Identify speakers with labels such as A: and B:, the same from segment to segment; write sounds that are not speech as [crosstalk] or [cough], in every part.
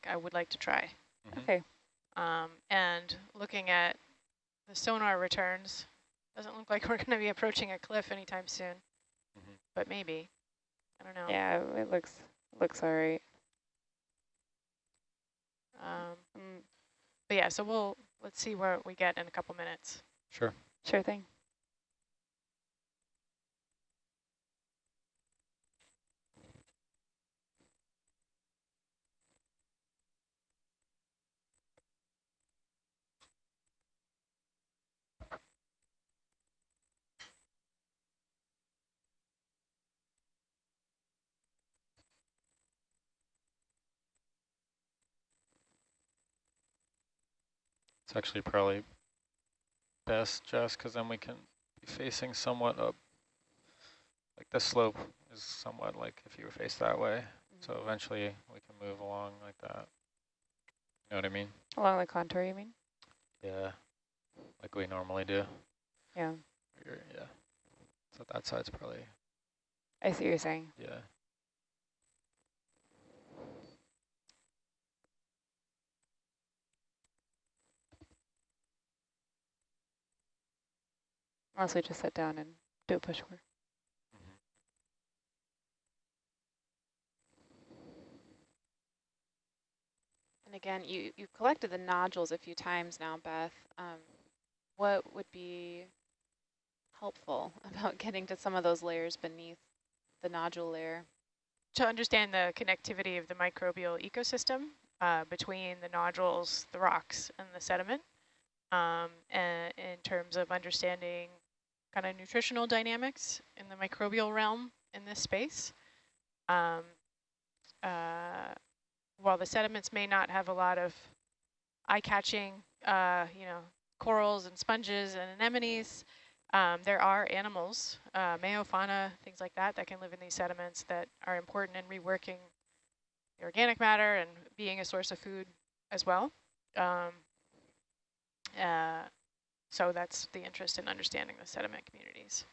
A: like I would like to try.
B: Mm -hmm.
C: Okay.
A: Um, and looking at the sonar returns, doesn't look like [laughs] we're going to be approaching a cliff anytime soon,
B: Mm -hmm.
A: but maybe. I don't know.
C: Yeah, it looks looks all right.
A: Um, mm, but yeah, so we'll let's see where we get in a couple minutes.
B: Sure.
C: Sure thing.
B: It's actually probably best, Jess, because then we can be facing somewhat up. Like this slope is somewhat like if you were faced that way. Mm -hmm. So eventually we can move along like that. You know what I mean?
C: Along the contour, you mean?
B: Yeah, like we normally do.
C: Yeah.
B: Yeah. So that side's probably.
C: I see what you're saying.
B: Yeah.
C: Also just sit down and do a push core.
B: Mm-hmm.
D: And again, you, you've collected the nodules a few times now, Beth. Um, what would be helpful [laughs] about getting to some of those layers beneath the nodule layer?
A: To understand the connectivity of the microbial ecosystem uh, between the nodules, the rocks, and the sediment, um, and in terms of understanding kind of nutritional dynamics in the microbial realm in this space. Um, uh, while the sediments may not have a lot of eye-catching, uh, you know, corals and sponges and anemones, um, there are animals, uh, meiofauna, things like that, that can live in these sediments that are important in reworking the organic matter and being a source of food as well. Um, uh, so that's the interest in understanding the sediment communities.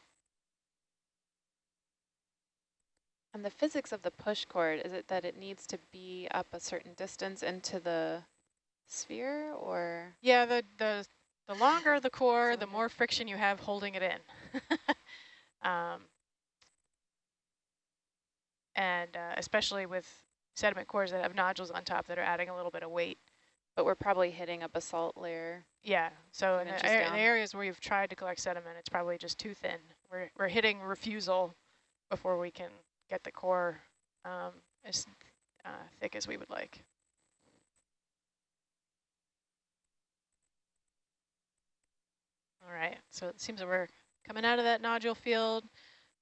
D: And the physics of the push core, is it that it needs to be up a certain distance into the sphere or?
A: Yeah, the, the, the longer the core, the more friction you have holding it in. [laughs] um, and uh, especially with sediment cores that have nodules on top that are adding a little bit of weight.
D: But we're probably hitting a basalt layer.
A: Yeah, so in the, in the, areas where you've tried to collect sediment, it's probably just too thin. We're, we're hitting refusal before we can get the core um, as uh, thick as we would like. All right, so it seems that we're coming out of that nodule field.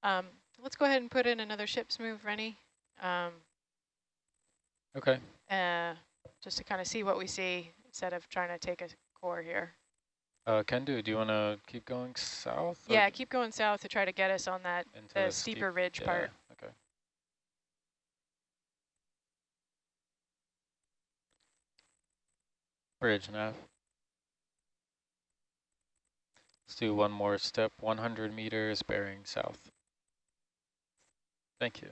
A: Um, let's go ahead and put in another ship's move, Rennie. Um,
B: okay.
A: Uh, just to kind of see what we see instead of trying to take a core here.
B: Uh, Kendu, do you want to keep going south?
A: Yeah, keep going south to try to get us on that the, the steeper steep, ridge
B: yeah,
A: part.
B: Okay. Bridge nav. Let's do one more step, 100 meters bearing south. Thank you.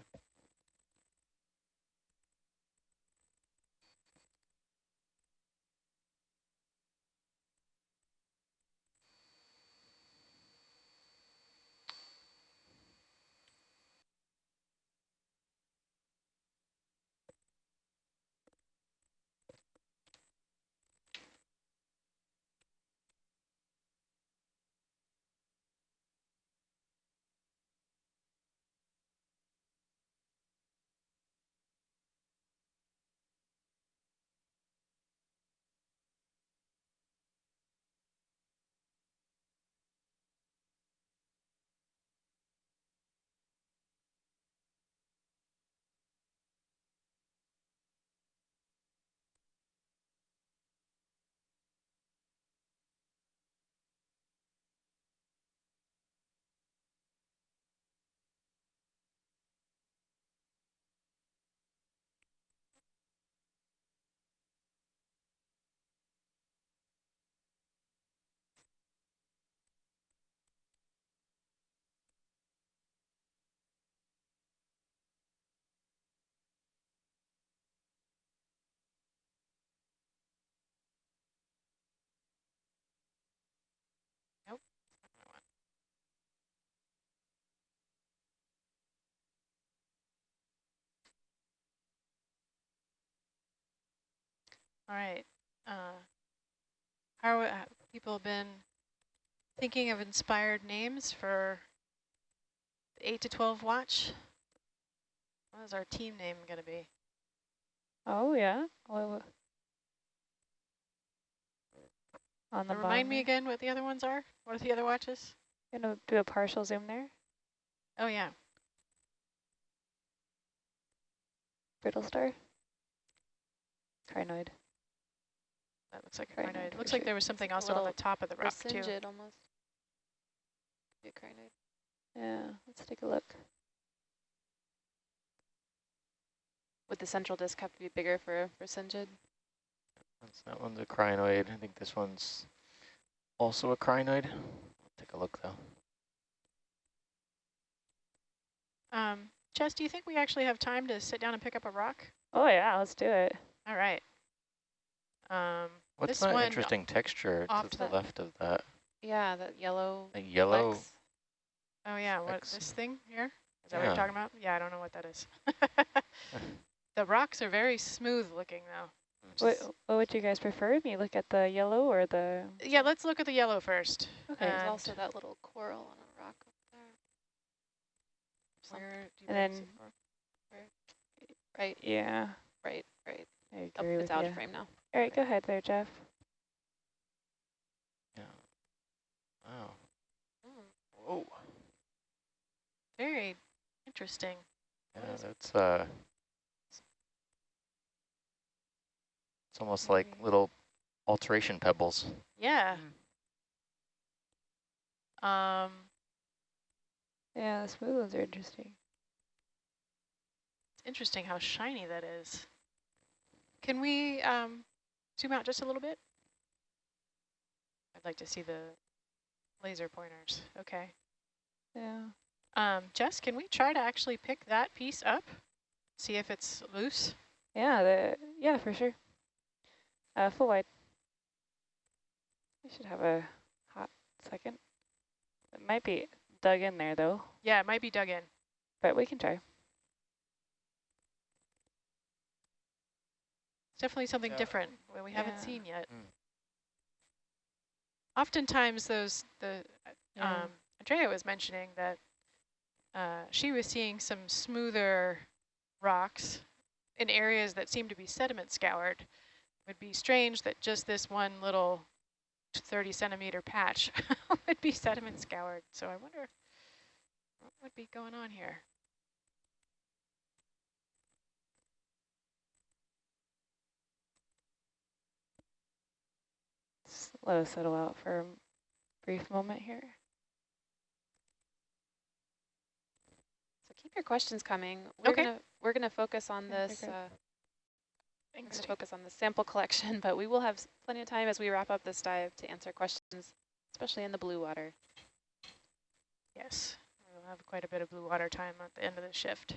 A: All right. Uh, how are, uh, people been thinking of inspired names for the 8 to 12 watch? What is our team name going to be?
C: Oh, yeah. Well, on the
A: Uh, Remind me again what the other ones are? What are the other watches?
C: there. Gonna do a partial zoom there.
A: Oh, yeah.
C: Brittle star. Crinoid.
A: That looks like a
C: Crinoid
A: crinoid. Looks like there was something also on the top of the rock, too.
D: Brisingid almost. A crinoid.
C: Yeah, let's take a look.
D: Would the central disc have to be bigger for, for Brisingid?
E: That's, that one's a crinoid. I think this one's also a crinoid. Take a look though.
A: Um, Jess, do you think we actually have time to sit down and pick up a rock?
C: Oh, yeah, let's do it.
A: All right. Um,
E: What's
A: This
E: that
A: one
E: interesting texture
A: off
E: to the
A: the-
E: left of that?
D: Yeah, that yellow.
E: Like yellow.
D: flecks.
A: oh, yeah, what, this thing here? Is that what you're talking about? Yeah, I don't know what that is. [laughs] the rocks are very smooth looking, though. Hmm.
C: What, what would you guys prefer? Me look at the yellow or the...
A: Yeah, let's look at the yellow first.
C: Okay.
D: There's also that little coral on a rock up there.
A: where do you
C: And then-
A: see
D: Right,
C: Yeah,
D: right, right.
C: I
D: Oh,
C: agree
D: it's
C: with
D: out of frame now.
C: All right, go ahead there, Jeff.
E: Yeah. Wow.
A: Mm,
E: Whoa.
A: very interesting.
E: Yeah,
A: is
E: that's uh. It's almost like little alteration pebbles.
A: Yeah. Um,
C: Yeah, the smooth ones are interesting.
A: it's interesting how shiny that is. Can we um, zoom out just a little bit? I'd like to see the laser pointers. Okay.
C: Yeah.
A: Um, Jess, can we try to actually pick that piece up? See if it's loose?
C: Yeah, the yeah, for sure. Uh, full wide. We should have a hot second. It might be dug in there though,
A: Yeah, it might be dug in.
C: but we can try.
A: Definitely something
B: Yeah.
A: different that we haven't seen yet.
E: Mm.
A: Oftentimes those, the,
C: Yeah.
A: um, Andrea was mentioning that uh, she was seeing some smoother rocks in areas that seem to be sediment scoured. It would be strange that just this one little 30 centimeter patch [laughs] would be sediment scoured. So I wonder what would be going on here.
C: Let us settle out for a brief moment here.
D: So keep your questions coming. We're
A: Okay.
D: gonna we're gonna focus on this. Uh,
A: Thanks.
D: focus on the sample [laughs] collection, but we will have plenty of time as we wrap up this dive to answer questions, especially in the blue water.
A: Yes, we'll have quite a bit of blue water time at the end of the shift.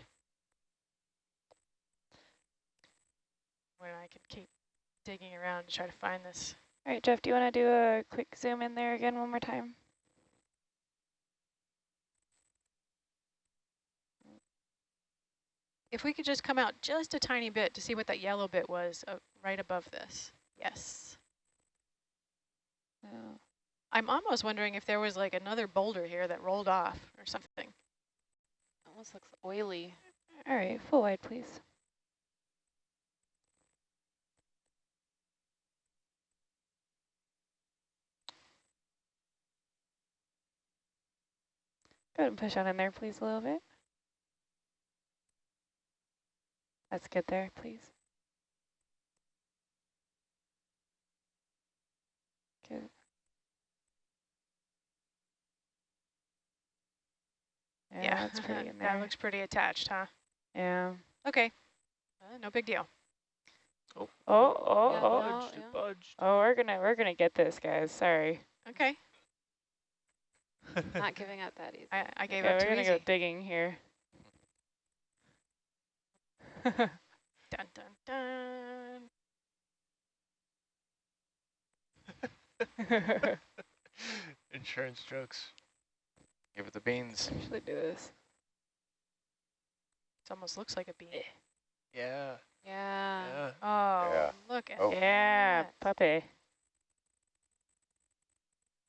A: Where I can keep digging around to try to find this.
C: All right, Jeff, do you want to do a quick zoom in there again one more time?
A: If we could just come out just a tiny bit to see what that yellow bit was uh, right above this. Yes.
C: No.
A: I'm almost wondering if there was like another boulder here that rolled off or something.
D: Almost looks oily.
C: All right, full wide, please. Go ahead and push on in there, please, a little bit. That's good there, please. Good. Yeah, that's pretty [laughs] in there.
A: that looks pretty attached, huh?
C: yeah.
A: Okay. Uh, no big deal.
C: Oh, oh,
D: Yeah,
C: oh.
D: no,
E: Budged,
D: yeah.
E: budged.
C: Oh, we're gonna we're gonna get this, guys. Sorry.
A: Okay. [laughs]
D: Not giving up that easy.
A: I, I gave
C: okay,
A: up
C: we're
A: too
C: gonna go digging here. [laughs]
A: Dun, dun, dun. [laughs]
B: Insurance jokes.
E: Give it the beans.
C: Actually do this.
A: It almost looks like a bean. Eh.
B: Yeah.
D: Yeah.
B: Yeah.
A: Oh,
E: Yeah.
A: look at
E: Oh.
A: that.
C: Yeah. puppy.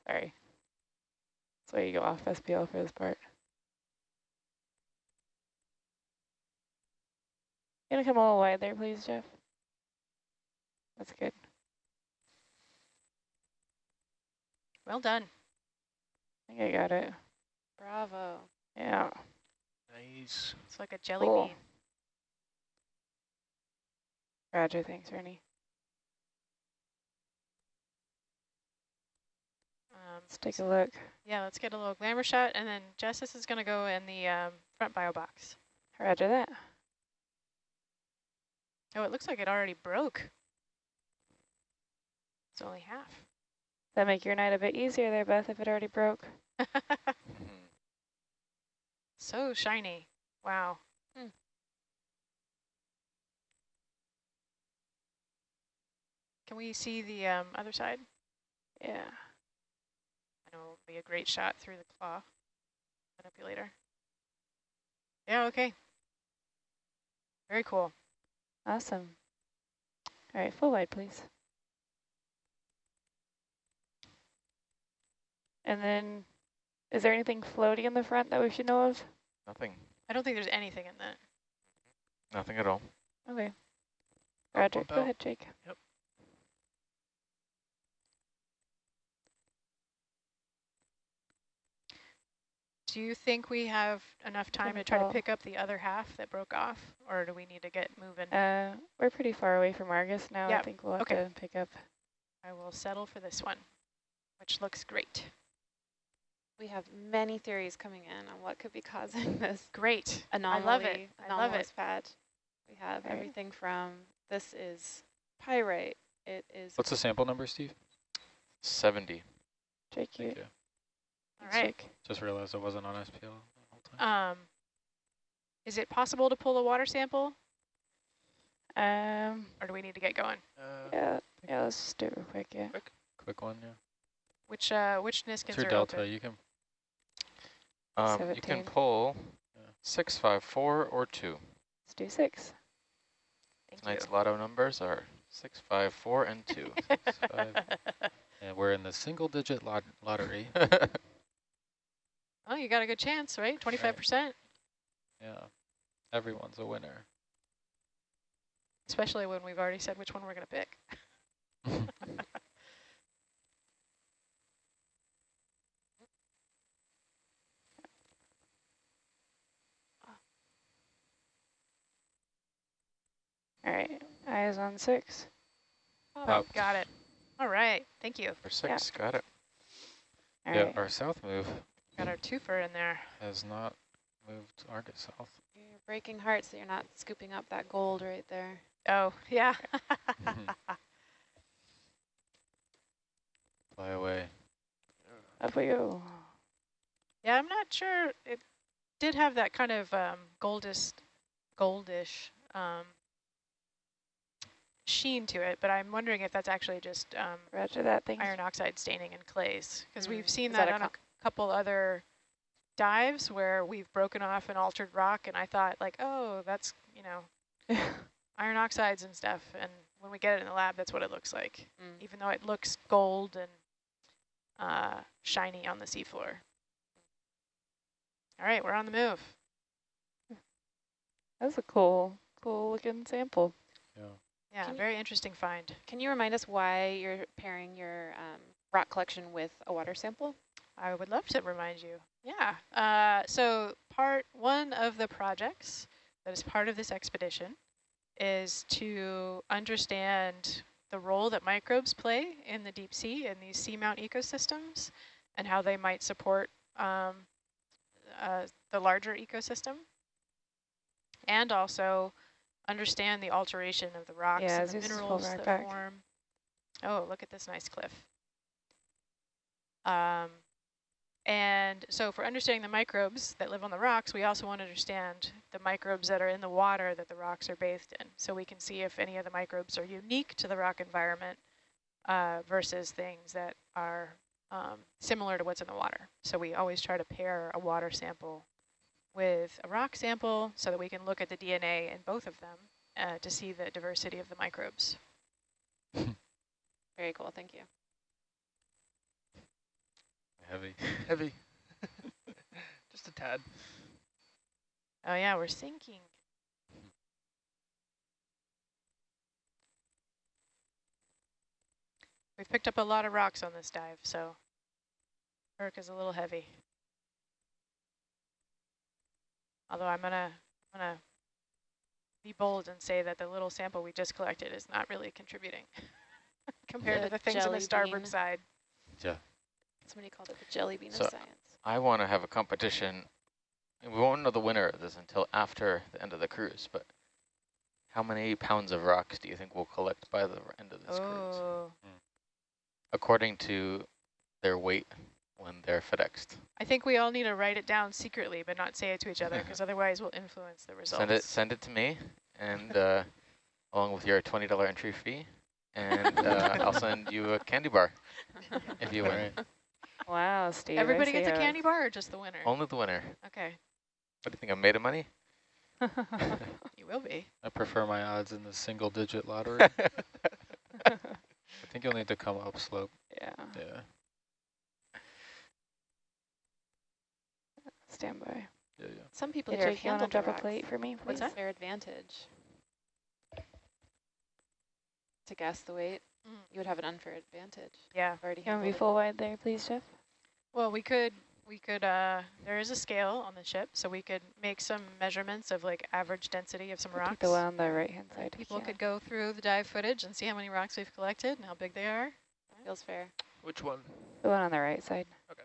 C: Sorry. So you go off SPL for this part. Gonna come a little wide there, please, Jeff. That's good.
A: Well done.
C: I think I got it.
D: Bravo.
C: Yeah.
E: Nice.
A: It's like a jelly
C: Cool.
A: bean.
C: Roger, thanks, Ernie.
A: Um,
C: Let's take a look.
A: yeah, let's get a little glamour shot, and then Justice is going to go in the um, front bio box.
C: Roger that.
A: Oh, it looks like it already broke. It's only half.
C: That make your night a bit easier there, Beth, if it already broke. [laughs]
A: so shiny. Wow.
D: Hmm.
A: Can we see the um, other side?
C: Yeah.
A: I know it'll be a great shot through the claw manipulator. Yeah, okay. Very cool.
C: Awesome. All right, full wide, please. And then, is there anything floaty in the front that we should know of?
E: Nothing.
A: I don't think there's anything in that.
E: Nothing at all.
C: Okay. Roger, go ahead, Jake.
A: Do you think we have enough time to try to pick up the other half that broke off, or do we need to get moving?
C: Uh, we're pretty far away from Argus now. I think we'll have
A: okay.
C: to pick up.
A: I will settle for this one, which looks great.
D: We have many theories coming in on what could be [laughs] causing this
A: Great.
D: anomaly.
A: I love it. I love it.
D: anomalous patch. We have
C: Right.
D: everything from this is pyrite. It is
B: What's the sample number, Steve?
E: 70.
C: Jake, you.
B: Thank you.
A: All right.
C: Jake.
B: Just realized I wasn't on SPL the whole time.
A: Um, is it possible to pull a water sample,
C: Um,
A: or do we need to get going?
B: Uh,
C: yeah, yeah, let's just do it real quick, yeah.
B: Quick quick one, yeah.
A: Which uh, which
B: It's
A: Niskins
B: your
A: are
B: delta.
A: open?
B: You can
E: Um, you can pull
B: Yeah.
E: 654 or 2.
C: Let's do six.
A: Thank
E: Tonight's
A: you.
E: lotto numbers are 654 and 2. [laughs]
B: six, five, [laughs] and we're in the single-digit lot lottery. [laughs]
A: oh, you got a good chance, right? Twenty-five percent,
B: yeah, everyone's a winner.
A: especially when we've already said which one we're going to pick. [laughs]
C: All right, eyes on six.
A: Oh,
B: Popped.
A: got it. All right. Thank you.
E: For 6, got it.
C: All
B: yeah,
C: right.
B: our south move
A: Got our twofer in there.
B: has not moved Argus south.
D: You're breaking hearts that you're not scooping up that gold right there.
A: Oh, yeah. [laughs]
B: Fly away.
C: Up we go.
A: yeah, I'm not sure. It did have that kind of um, goldish, goldish um, sheen to it, but I'm wondering if that's actually just um,
C: Roger that. Thanks.
A: iron oxide staining in clays, because we've
D: Mm.
A: seen
D: Is
A: that,
D: that a
A: on a
D: co-
A: c- couple other dives where we've broken off an altered rock, and I thought like, oh, that's you know [laughs] iron oxides and stuff, and when we get it in the lab, that's what it looks like,
D: Mm.
A: even though it looks gold and uh, shiny on the seafloor. All right, we're on the move.
C: That's a cool, cool looking sample.
B: Yeah.
A: Yeah,
D: Can you-
A: very interesting find.
D: Can you remind us why you're pairing your um, rock collection with a water sample?
A: I would love to remind you. Yeah. Uh, so part one of the projects that is part of this expedition is to understand the role that microbes play in the deep sea and these seamount ecosystems and how they might support um, uh, the larger ecosystem. And also understand the alteration of the rocks
C: Yeah,
A: and the
C: Zeus is full
A: minerals
C: right
A: that
C: back.
A: form. Oh, look at this nice cliff. Um, and so for understanding the microbes that live on the rocks, we also want to understand the microbes that are in the water that the rocks are bathed in. So we can see if any of the microbes are unique to the rock environment uh, versus things that are um, similar to what's in the water. So we always try to pair a water sample with a rock sample so that we can look at the DNA in both of them uh, to see the diversity of the microbes.
D: Very cool, thank you.
B: Heavy.
F: Heavy. [laughs] Just a tad.
A: Oh yeah, we're sinking. We've picked up a lot of rocks on this dive, so Herc is a little heavy. Although I'm gonna I'm gonna be bold and say that the little sample we just collected is not really contributing [laughs] compared
D: The
A: to the things on the starboard
D: bean.
A: side.
B: Yeah.
D: Somebody called it the jelly bean
E: So-
D: of science.
E: I want to have a competition. and We won't know the winner of this until after the end of the cruise, but how many pounds of rocks do you think we'll collect by the end of this cruise?
A: Oh,
E: According to their weight when they're FedExed.
A: I think we all need to write it down secretly, but not say it to each other, because [laughs] otherwise we'll influence the results.
E: Send it send it to me, and [laughs] uh, along with your $20 entry fee, and uh, I'll send you a candy bar [laughs] if you win.
B: Right.
C: Wow, Steve.
A: Everybody
C: see
A: gets a
C: how
A: candy bar or just the winner?
E: Only the winner.
A: Okay,
E: What do you think, I'm made of money? [laughs]
A: you will be.
B: I prefer my odds in the single digit lottery. [laughs] [laughs] I think you'll need to come upslope.
C: yeah,
B: Yeah.
C: stand by.
B: Yeah, yeah.
D: Some people
C: Hey,
D: here have
C: Jake, you want to
D: handled the
C: drop a plate for me, please?
A: What's that?
D: Their advantage. To guess the weight,
A: Mm.
D: you would have an unfair advantage.
A: Yeah.
D: Already
C: You want to be full wide there, please, Jeff?
A: Well, we could, we could, uh, there is a scale on the ship, so we could make some measurements of like average density of some
C: We'll
A: rocks.
C: Take the one on the right-hand side. if
A: People
C: can.
A: could go through the dive footage and see how many rocks we've collected and how big they are.
D: Feels fair.
F: Which one?
C: The one on the right side. Okay.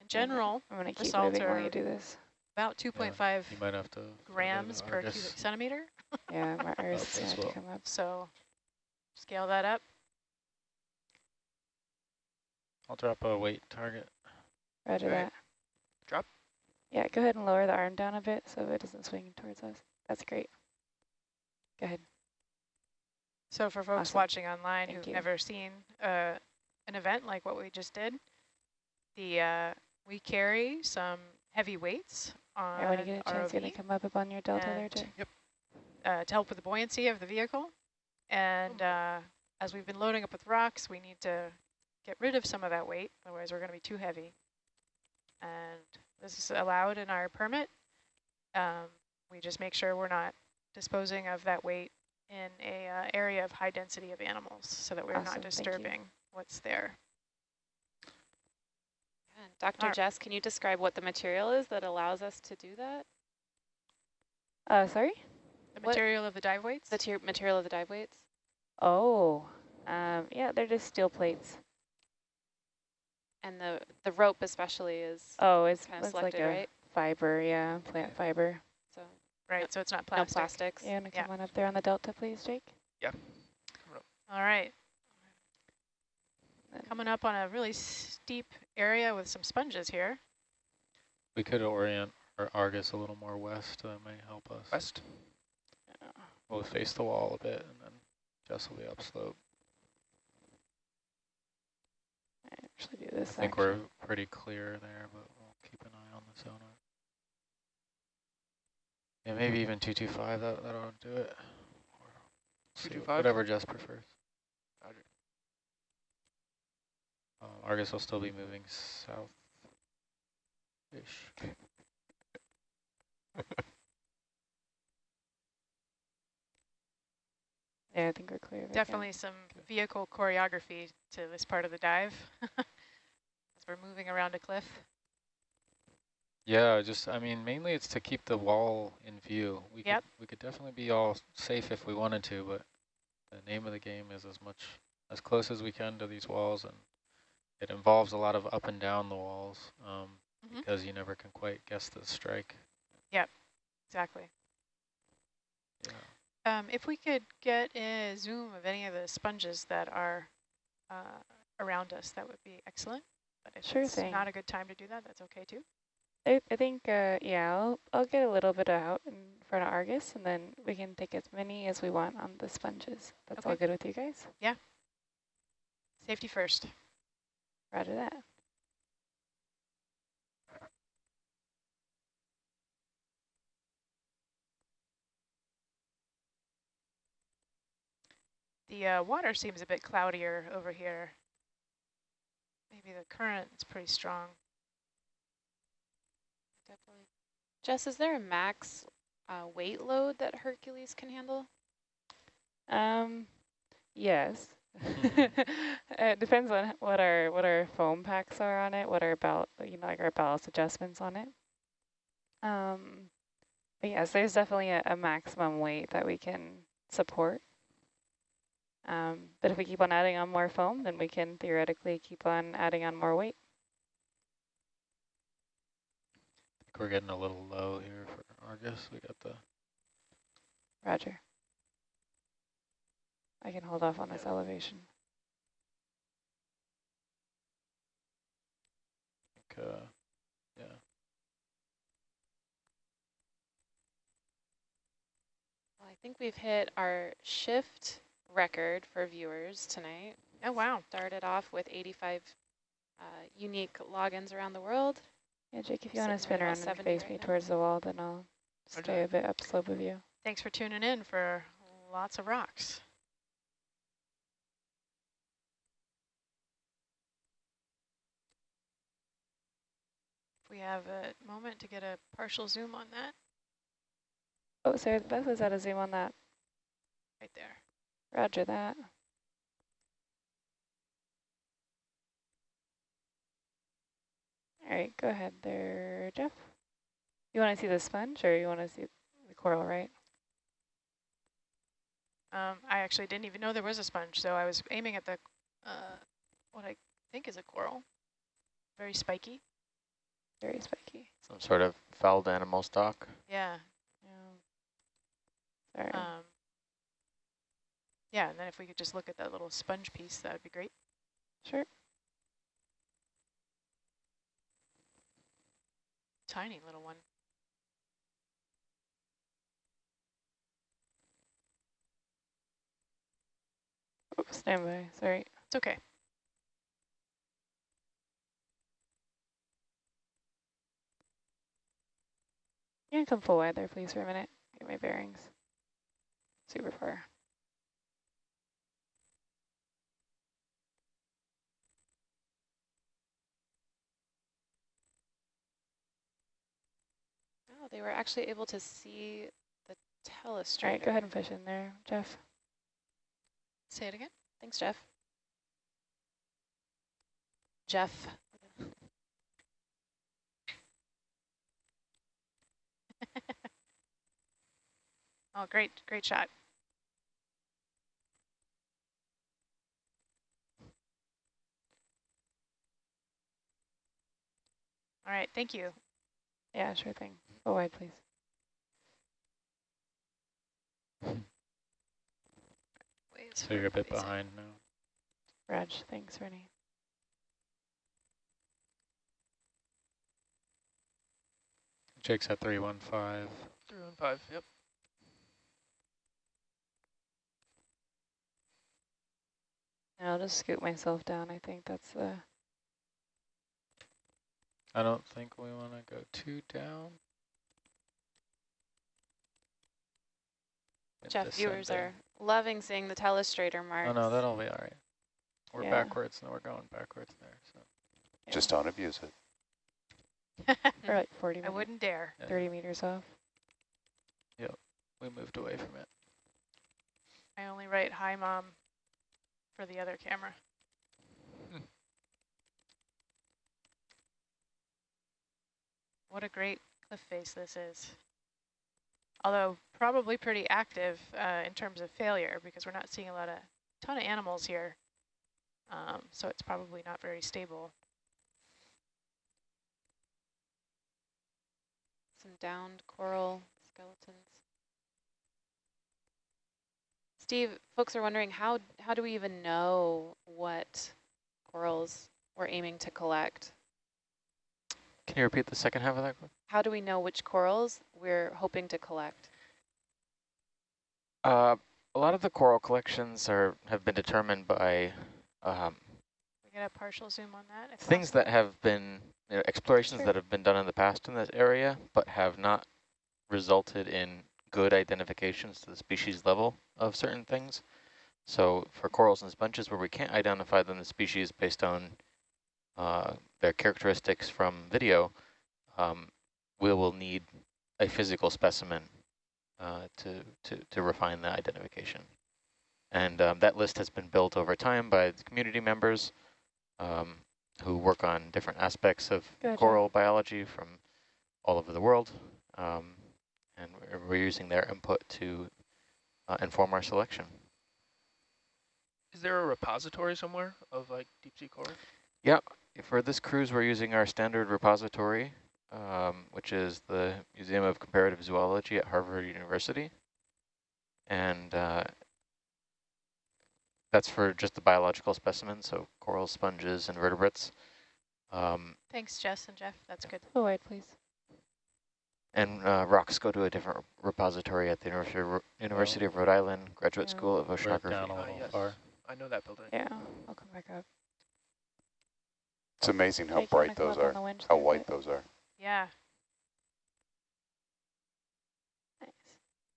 A: In general,
C: I'm going to
A: the
C: keep
A: salts
C: moving while you do this.
A: about 2.5
B: You might have to. throw it in
A: grams per cubic centimeter.
C: Yeah, my ours
B: this
C: is going to come up.
A: So scale that up.
B: I'll drop a weight target.
C: Roger
F: Okay.
C: that.
F: Drop.
C: Yeah, go ahead and lower the arm down a bit so it doesn't swing towards us. That's great. Go ahead.
A: So for folks
C: Awesome.
A: watching online
C: Thank
A: who've
C: you.
A: never seen uh, an event like what we just did, the uh, we carry some heavy weights on
C: And when you get a chance,
A: ROV
C: you're to come up, up on your delta there,
A: and-
C: Jay.
A: uh, to help with the buoyancy of the vehicle. And uh, as we've been loading up with rocks, we need to get rid of some of that weight, otherwise we're going to be too heavy. And this is allowed in our permit. Um, we just make sure we're not disposing of that weight in a uh, area of high density of animals so that we're
C: Awesome,
A: not disturbing what's there.
D: Yeah. Dr.
A: Alright.
D: Jess, can you describe what the material is that allows us to do that?
C: Uh, sorry?
A: The
D: What-
A: material of the dive weights?
D: The material of the dive weights?
C: Oh, um, yeah, they're just steel plates.
D: And the, the rope especially is
C: Oh, it's,
D: kind of
C: it's like a
D: right?
C: fiber, yeah, plant fiber.
D: So
A: right, so it's not
D: no
A: plastic.
D: plastics.
C: Yeah, wanna
A: Yeah.
C: come on up there on the delta, please, Jake? Yeah.
A: All right. Coming up on a really steep area with some sponges here.
B: We could orient our Argus a little more west. That may help us.
F: West. Yeah.
B: We'll face the wall a bit, and then Jess will be upslope.
C: I actually do this.
B: I think
C: actually.
B: we're pretty clear there, but we'll keep an eye on the sonar. Yeah, maybe even 225, that, that ought to do it. Or see what-
F: 225?
B: Whatever Jess prefers.
F: Roger.
B: Um, Argus will still be moving south-ish. [laughs]
C: Yeah, I think we're clear. right now.
A: Definitely some vehicle choreography to this part of the dive [laughs] as we're moving around a cliff.
B: Yeah, just, I mean, mainly it's to keep the wall in view. We
A: Yep.
B: could, we could definitely be all safe if we wanted to, but the name of the game is as much, as close as we can to these walls, and it involves a lot of up and down the walls, um,
A: Mhm.
B: because you never can quite guess the strike.
A: Yep, exactly.
B: Yeah.
A: Um, if we could get a zoom of any of the sponges that are uh, around us, that would be excellent. But if
C: Sure
A: it's
C: thing.
A: not a good time to do that, that's okay too.
C: I, I think, uh, yeah, I'll, I'll get a little bit out in front of Argus, and then we can take as many as we want on the sponges. That's all good with you guys? Yeah.
A: Safety first.
C: Roger that.
A: The uh, water seems a bit cloudier over here. Maybe the current is pretty strong.
D: Definitely. Jess, is there a max uh, weight load that Hercules can handle?
C: Um, yes. [laughs] it depends on what our what our foam packs are on it, what our ball, you know, like our ballast adjustments on it. Um, but yes, there's definitely a, a maximum weight that we can support. Um, but if we keep on adding on more foam, then we can theoretically keep on adding on more weight.
B: I think we're getting a little low here for Argus. We got the
C: Roger. I can hold off on this elevation.
B: like, uh, yeah.
D: Well, I think we've hit our shift record for viewers tonight.
A: Oh, wow.
D: Started off with 85 uh, unique logins around the world.
C: Yeah, Jake, if you want to spin around and
D: 70
C: face
D: right
C: me
D: now.
C: towards the wall, then I'll stay a bit upslope of you.
A: Thanks for tuning in for lots of rocks. We have a moment to get a partial zoom on that,
C: Oh, sorry, Beth was out of zoom on that.
A: right there.
C: Roger that. All right, go ahead there, Jeff. You want to see the sponge or you want to see the coral, right?
A: Um, I actually didn't even know there was a sponge, so I was aiming at the uh, what I think is a coral. Very spiky.
C: Very spiky.
E: Some sort of fouled animal stock.
A: Yeah.
C: Sorry.
A: Um, yeah, and then if we could just look at that little sponge piece, that would be great.
C: sure.
A: Tiny little one.
C: Oh, stand by. Sorry.
A: It's okay.
C: Can you can come full wide there, please, for a minute. Get my bearings. Super far.
D: Oh, they were actually able to see the telestrator.
C: All right, go ahead and push in there, Jeff.
A: Say it again.
D: Thanks, Jeff. Jeff. [laughs]
A: Oh, great, great shot. All right, thank you.
C: Yeah, sure thing. Full wide, please.
A: Wait,
B: So you're a bit behind now.
C: Raj, thanks, Rennie.
B: Jake's at 315.
F: Three one five. Yep.
C: I'll just scoot myself down. I think that's the...
B: I don't think we want to go too down.
D: Jeff, viewers are loving seeing the telestrator marks.
B: Oh no, that'll be all right. We're
C: Yeah.
B: backwards, and we're going backwards there. So
C: yeah,
G: Just don't abuse it. [laughs]
C: Or like 40
A: I wouldn't dare.
B: yeah,
C: 30 meters off.
B: Yep, we moved away from it.
A: I only write hi, mom, for the other camera. [laughs] what a great cliff face this is. Although probably pretty active uh, in terms of failure because we're not seeing a lot of ton of animals here. Um, so it's probably not very stable.
D: Some downed coral skeletons. Steve, folks are wondering how how do we even know what corals we're aiming to collect?
E: Can you repeat the second half of that?
D: How do we know which corals we're hoping to collect?
E: Uh, a lot of the coral collections are have been determined by um,
A: We get a partial zoom on that.
E: things that have been you know, explorations
C: Sure.
E: that have been done in the past in this area, but have not resulted in good identifications to the species level of certain things. So for corals and sponges where we can't identify them the species based on uh, their characteristics from video, um, we will need a physical specimen uh, to, to, to refine the identification. And um, that list has been built over time by the community members um, who work on different aspects of
C: Gotcha.
E: coral biology from all over the world. Um, and we're, we're using their input to uh, inform our selection.
F: Is there a repository somewhere of like deep sea coral?
E: For this cruise, we're using our standard repository, um, which is the Museum of Comparative Zoology at Harvard University. And uh, that's for just the biological specimens, so coral, sponges, and vertebrates. Um,
A: Thanks, Jess and Jeff. That's good.
C: Oh, wait, please.
E: and uh, rocks go to a different repository at the University of, Ro- University of Rhode Island Graduate
C: Yeah.
E: School of
B: Right
E: Oceanography.
B: down a
F: Ah,
B: little
F: yes.
B: far.
F: I know that building.
C: Yeah, I'll come back up.
G: It's amazing how
C: Jake, you wanna
G: bright those are, how white those are.
A: Yeah,
C: Nice.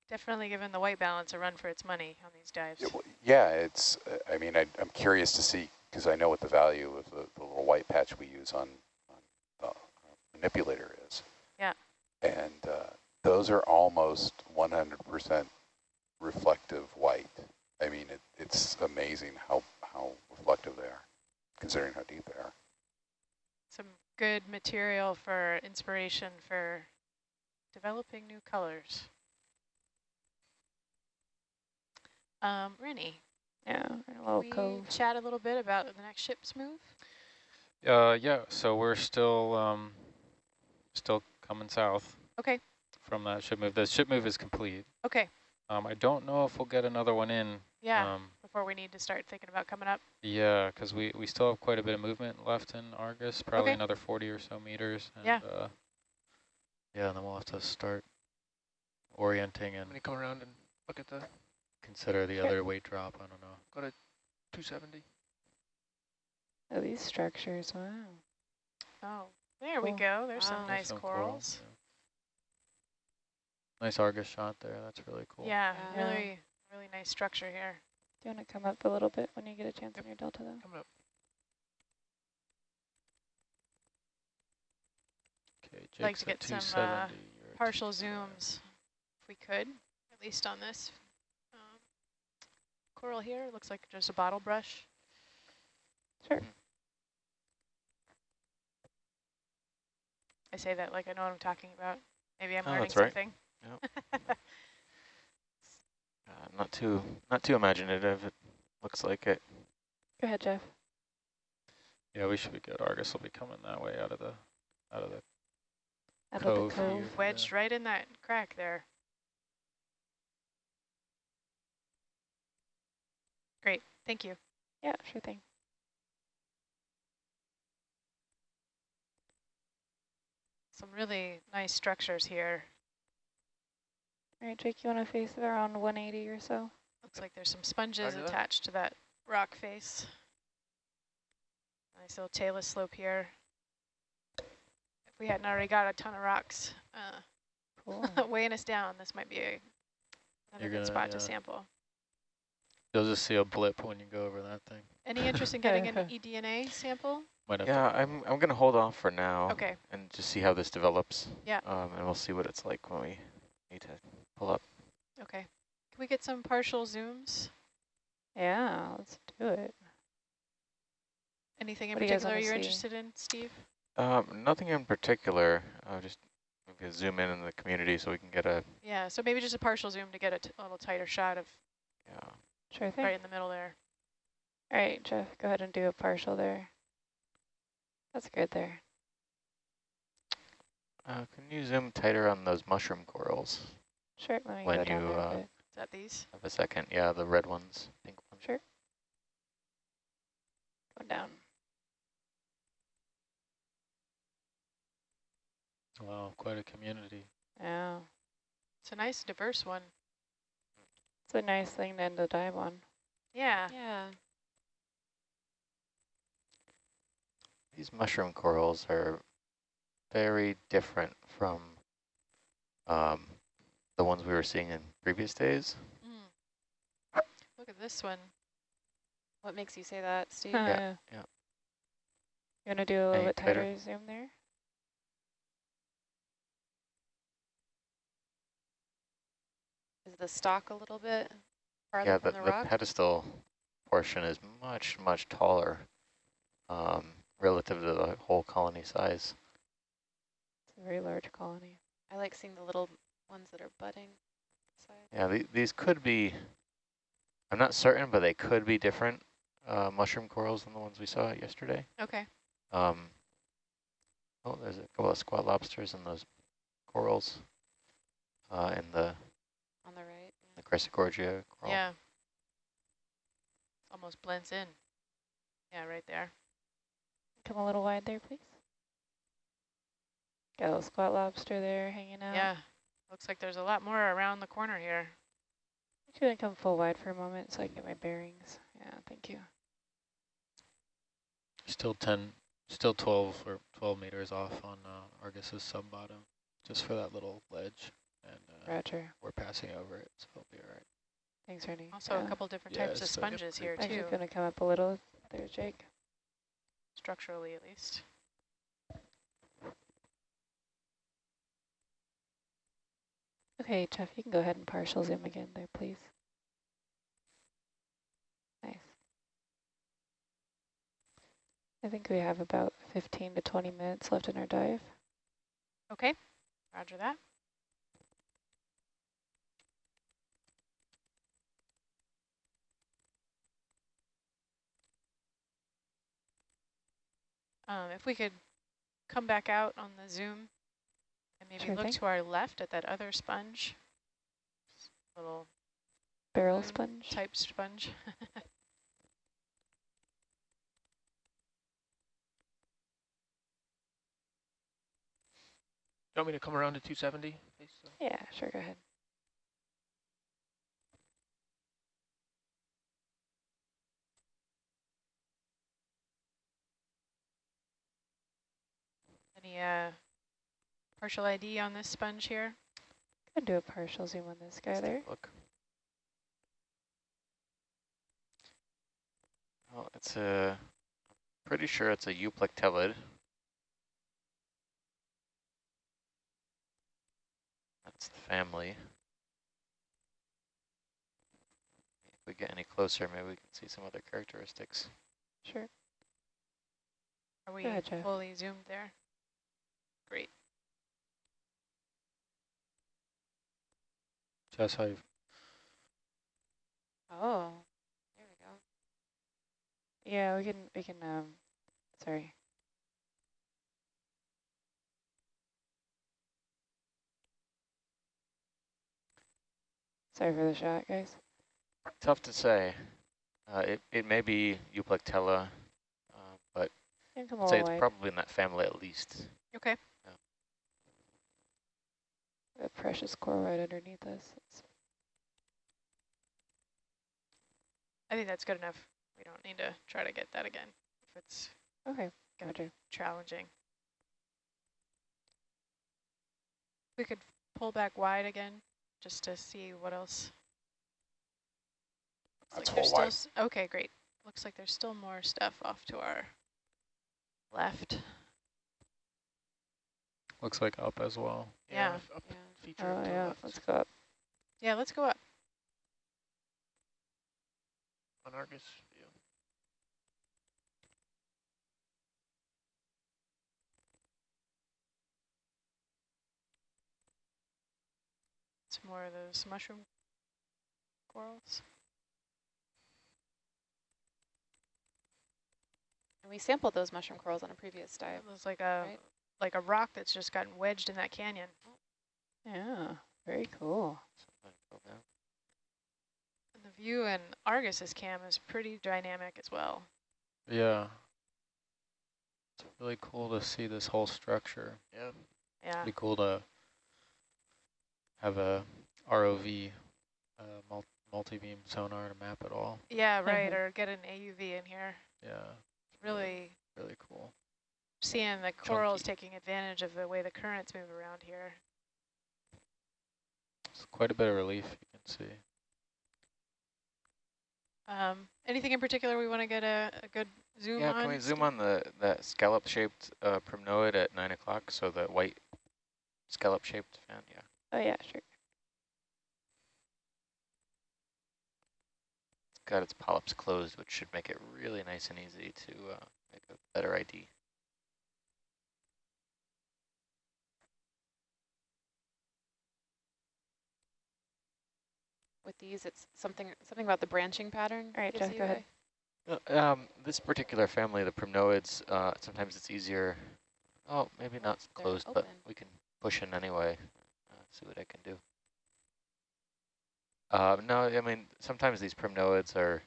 A: definitely giving the white balance a run for its money on these dives.
G: Yeah, it's, uh, I mean, I, I'm curious to see, because I know what the value of the, the little white patch we use on, on the manipulator is.
A: Yeah.
G: And uh, those are almost 100% reflective white. I mean, it, it's amazing how, how reflective they are, considering how deep they are.
A: Some good material for inspiration for developing new colors. Um, Rennie,
C: Yeah, in a little
A: we
C: cove.
A: chat a little bit about the next ship's move?
B: Uh, yeah, so we're still um, still coming south.
A: Okay.
B: From that ship move. The ship move is complete.
A: Okay,
B: Um, I don't know if we'll get another one in.
A: yeah,
B: Um,
A: before we need to start thinking about coming up.
B: yeah, because we, we still have quite a bit of movement left in Argus, probably
A: Okay.
B: another 40 or so meters. And,
A: Yeah.
B: Uh, yeah, and then we'll have to start orienting and
F: When you come around and look at the
B: consider the
C: Sure.
B: other weight drop. I don't know.
F: Go to 270.
C: Oh, these structures, wow.
A: Oh, there we go. There's
D: Wow.
A: some
B: There's
A: nice
B: some coral,
A: corals.
B: yeah. Nice Argus shot there. That's really cool.
A: Yeah,
D: Yeah.
A: really, really nice structure here.
C: Do you want to come up a little bit when you get a chance on your delta, though?
F: Coming up.
B: Okay, Jake's
A: like to
B: at
A: get some, uh,
B: 270,
A: Partial zooms, if we could, at least on this um, coral here. Looks like just a bottle brush.
C: Sure.
A: I say that like I know what I'm talking about. Maybe I'm
E: Oh,
A: learning
E: that's right.
A: something. [laughs]
E: Not too not too imaginative. It looks like it.
C: Go ahead, Jeff.
B: Yeah, we should be good. Argus will be coming that way out of the out of the
C: Out
B: Cove
C: of the cove.
B: here.
A: Wedged right in that crack there. Great, thank you.
C: Yeah, sure thing.
A: Some really nice structures here.
C: All right, Jake, you want to face it around 180 or so?
A: Looks like there's some sponges
F: Roger
A: attached to that rock face. Nice little talus slope here. If we hadn't already got a ton of rocks
C: Cool.
A: uh, [laughs] weighing us down, this might be a, another good
B: gonna-
A: spot to sample.
B: You'll just see a blip when you go over that thing.
A: Any interest in getting [laughs] an E eDNA sample?
E: Yeah, I'm I'm gonna hold off for now
A: Okay,
E: and just see how this develops.
A: Yeah.
E: Um, and we'll see what it's like when we need to pull up.
A: okay. Can we get some partial zooms?
C: yeah, let's do it.
A: Anything in
C: What
A: particular you
C: are
A: interested in, Steve?
E: Um, nothing in particular. I'll just maybe zoom in in the community so we can get a
A: Yeah, so maybe just a partial zoom to get a, t a little tighter shot of
E: yeah.
C: Sure thing.
A: right in the middle there.
C: All right, Jeff, go ahead and do a partial there. That's good there.
E: Uh, can you zoom tighter on those mushroom corals?
C: Sure, let me
E: When
C: go down
E: you,
C: there
E: uh,
C: bit.
A: Is that these?
E: Have a second. Yeah, the red ones, pink ones.
C: Sure. Going down.
B: wow, quite a community.
C: Yeah,
A: It's a nice diverse one.
C: it's a nice thing to end a dive on.
A: Yeah.
D: Yeah.
E: These mushroom corals are very different from um, the ones we were seeing in previous days.
A: Mm. Look at this one.
D: What makes you say that, Steve?
C: Huh,
E: Yeah, yeah.
C: You want to do a little
E: Any
C: bit tighter
E: tighter?
C: zoom there?
D: Is the stalk a little bit farther
E: Yeah,
D: from
E: the,
D: the,
E: the pedestal portion is much, much taller um, relative to the whole colony size.
C: It's a very large colony.
D: I like seeing the little ones that are budding. Side.
E: Yeah, the, these could be, I'm not certain, but they could be different uh, mushroom corals than the ones we saw yesterday.
A: Okay.
E: Um, oh, there's a couple of squat lobsters in those corals uh, in the,
D: On the right.
E: the Chrysogorgia coral.
A: Yeah. Almost blends in. Yeah, right there.
C: Come a little wide there, please. Got a little squat lobster there hanging out.
A: Yeah. Looks like there's a lot more around the corner here.
C: I'm just gonna come full wide for a moment so I can get my bearings. Yeah, thank you.
B: Still 10, still 12 or 12 meters off on uh, Argus's sub bottom, just for that little ledge. And uh,
C: Roger.
B: we're passing over it, so it'll be all right.
C: Thanks, Ernie.
A: Also a couple different
B: Yeah,
A: types of
B: so-
A: sponges here
C: I'm
A: too,
C: just gonna come up a little there, Jake.
A: structurally at least.
C: Okay, Jeff, you can go ahead and partial zoom again there, please. Nice. I think we have about 15 to 20 minutes left in our dive.
A: Okay. Roger that. Um, if we could come back out on the zoom and maybe
C: Sure
A: look
C: thing.
A: to our left at that other sponge. Little
C: Barrel sponge.
A: type sponge. [laughs]
F: You want me to come around to 270? please?
C: Yeah, sure, go ahead.
A: Any uh, partial ID on this sponge here?
C: Gonna do a partial zoom on this guy
E: Let's
C: there.
E: Look. Well, it's a, pretty sure it's a euplectellid. That's the family. If we get any closer, maybe we can see some other characteristics.
C: Sure.
A: Are we
C: ahead, Jeff.
A: fully zoomed there? Great.
B: Jess, how you
D: Oh, there we go.
C: Yeah, we can, we can, um, sorry. Sorry for the shot, guys.
E: Tough to say. Uh, it, it may be euplectella, uh, but
C: You can come a
E: I'd say it's
C: wide.
E: probably in that family at least.
A: Okay.
C: A precious coral right underneath us. It's
A: I think that's good enough. We don't need to try to get that again if it's
C: okay, gotcha.
A: challenging. We could pull back wide again just to see what else.
G: That's
A: like still
G: wide.
A: okay, great. Looks like there's still more stuff off to our left.
B: looks like up as well.
A: Yeah.
F: f- Up
D: Yeah.
F: Feature
C: Oh yeah,
F: left
C: let's go up.
A: Yeah, let's go up.
F: on Argus view.
A: It's more of those mushroom corals.
D: And we sampled those mushroom corals on a previous dive.
A: It was like a
D: Right.
A: like a rock that's just gotten wedged in that canyon. Oh.
C: Yeah, very cool.
A: And the view in Argus's cam is pretty dynamic as well.
B: Yeah. It's really cool to see this whole structure.
F: Yeah.
A: Yeah.
B: Pretty cool to have a ROV uh, mul multi-beam sonar to map it all.
A: Yeah, right. or get an AUV in here.
B: Yeah,
A: Really
B: really cool.
A: seeing the corals
B: Chunky.
A: taking advantage of the way the currents move around here.
B: It's quite a bit of relief you can see.
A: Um, anything in particular we want to get a, a good zoom
E: yeah,
A: on?
E: Yeah, can we zoom on the that scallop-shaped uh, primnoid at 9 o'clock? So the white scallop-shaped fan, yeah.
C: Oh yeah, sure.
E: It's got its polyps closed, which should make it really nice and easy to uh, make a better ID.
D: With these, it's something something about the branching pattern.
C: All right,
D: gives
C: Jeff, go ahead.
E: Uh, Um, this particular family, the primnoids, uh, sometimes it's easier. Oh, maybe not
D: they're
E: closed, but we can push in anyway. Uh, see what I can do. Uh, no, I mean sometimes these primnoids are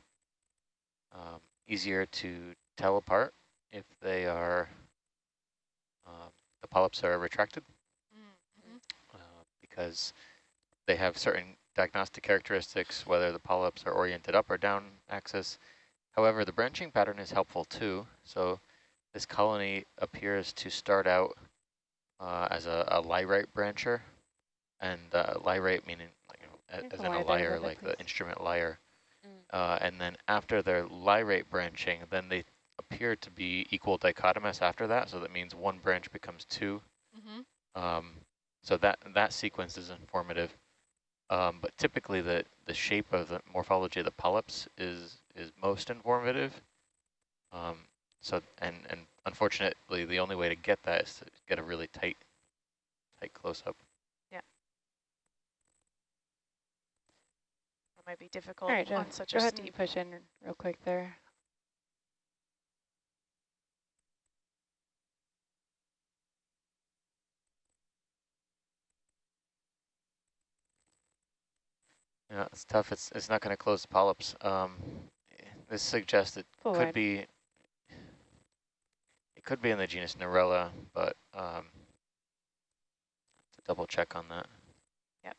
E: um, easier to tell apart if they are um, the polyps are retracted
A: Mm,
E: uh, because they have certain diagnostic characteristics, whether the polyps are oriented up or down axis. However, the branching pattern is helpful too. So this colony appears to start out uh, as a, a lyrate brancher, and uh, lyrate meaning like, you know, as in a lyre, like the instrument lyre.
D: Mm.
E: Uh, and then after their lyrate branching, then they appear to be equal dichotomous after that. So that means one branch becomes two.
A: mm-hmm.
E: Um, so that that sequence is informative. Um, but typically the, the shape of the morphology of the polyps is is most informative. Um, so and and unfortunately the only way to get that is to get a really tight tight close up. Yeah.
A: It might be difficult
C: All right,
A: on such
C: go
A: a
C: ahead
A: steep.
C: and push in real quick there.
E: Yeah, it's tough. It's it's not going to close the polyps. Um, this suggests it
C: Full
E: could be it could be in the genus Narella, but um, to double check on that. Yep.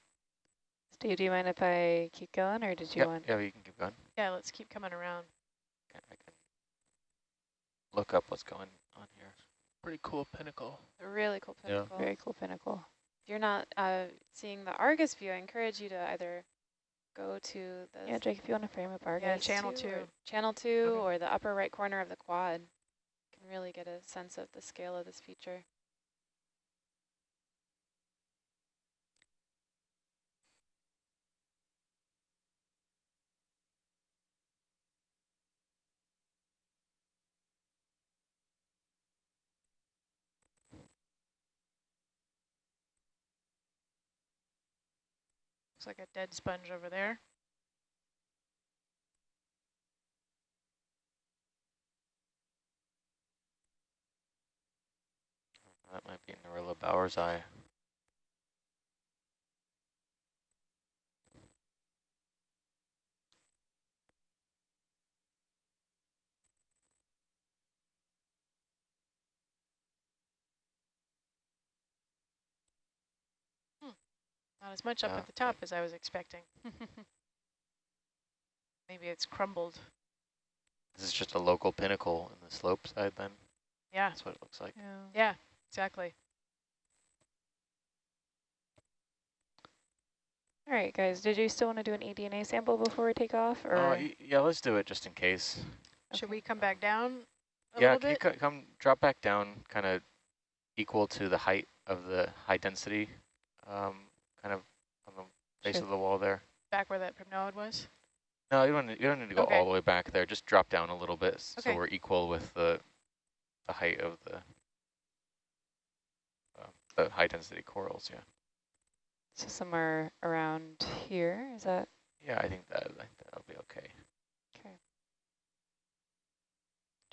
C: Steve, do you mind if I keep going, or did you
E: Yeah,
C: want?
E: yeah, you can keep going.
A: Yeah, let's keep coming around.
E: Okay, I can look up what's going on here.
F: Pretty cool pinnacle.
D: A really cool pinnacle.
B: Yeah.
D: pinnacle.
C: Very cool pinnacle.
D: If you're not uh, seeing the Argus view, I encourage you to either go to the
C: Yeah, Jake, if you want to frame up our
A: Yeah, channel
D: two
A: two.
D: channel two
C: Okay.
D: or the upper right corner of the quad. You can really get a sense of the scale of this feature.
A: Looks like a dead sponge over there.
E: That might be Narella bowersi.
A: Not as much up
E: Yeah,
A: at the top as I was expecting. [laughs] Maybe it's crumbled.
E: This is just a local pinnacle in the slope side then.
A: Yeah,
E: That's what it looks like.
C: Yeah.
A: yeah, exactly.
C: All right, guys. Did you still want to do an eDNA sample before we take off, or?
E: Uh, yeah, let's do it just in case.
A: Should we come back down a
E: yeah,
A: little
E: can
A: bit?
E: co- come drop back down kind of equal to the height of the high density um, kind of on the face of the wall there?
A: Back where that primnoid was?
E: No, you don't, need- you don't need to go
A: Okay.
E: all the way back there. Just drop down a little bit
A: Okay.
E: so we're equal with the the height of the uh, the high density corals. Yeah,
C: So somewhere around here. Is that
E: yeah, I think that I think that'll be okay.
C: okay?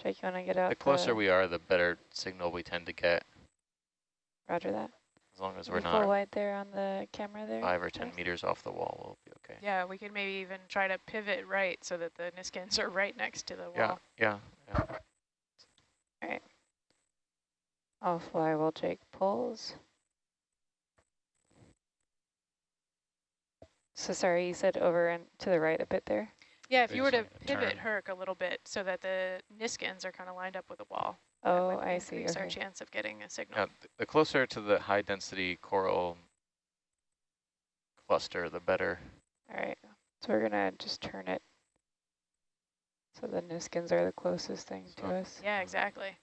C: Jake, you want to get out?
E: The closer we are, the better signal we tend to get.
C: Roger that.
E: As long as we're
C: we full
E: not
C: wide there on the camera there.
E: five or ten
C: Jeff?
E: meters off the wall, we'll be okay.
A: Yeah, we can maybe even try to pivot right so that the Niskins are right next to the wall.
E: yeah, yeah. All right.
C: I'll fly while Jake pulls. So sorry, you said over and to the right a bit there?
A: Yeah, if
B: They
A: you were to
B: to
A: pivot
B: turn.
A: Herc a little bit so that the Niskins are kind of lined up with the wall. That
C: Oh,
A: would
C: I see.
A: increase our chance of getting a signal.
E: Yeah, th- the closer to the high density coral cluster, the better.
C: All right. So we're going to just turn it So the Niskins are the closest thing
E: So-
C: to us.
A: Yeah, exactly.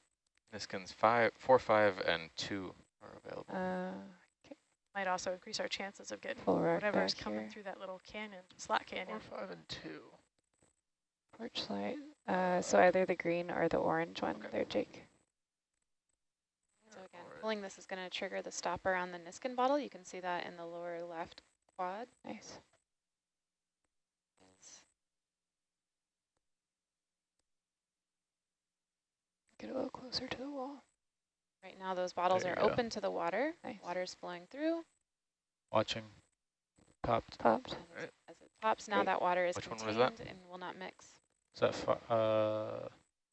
E: Niskins five, four, five, and two are available.
C: Uh,
A: Might also increase our chances of getting
C: full rock
A: whatever's coming
C: here.
A: through that little canyon, slot canyon.
F: Four, five, and two.
C: Porch light. Uh, so either the green or the orange one
F: Okay.
C: there, Jake.
D: So again, pulling this is going to trigger the stopper on the Niskin bottle. You can see that in the lower left quad.
C: Nice. Get a little closer to the wall.
D: Right now those bottles are
B: go.
D: open to the water.
C: Nice.
D: Water's flowing through.
B: Watching. Popped.
C: Popped.
D: And as,
F: Right.
D: as it pops, now
C: Great.
D: that water is
E: Which one
D: contained
E: was that?
D: and will not mix.
B: Is that, fi- uh,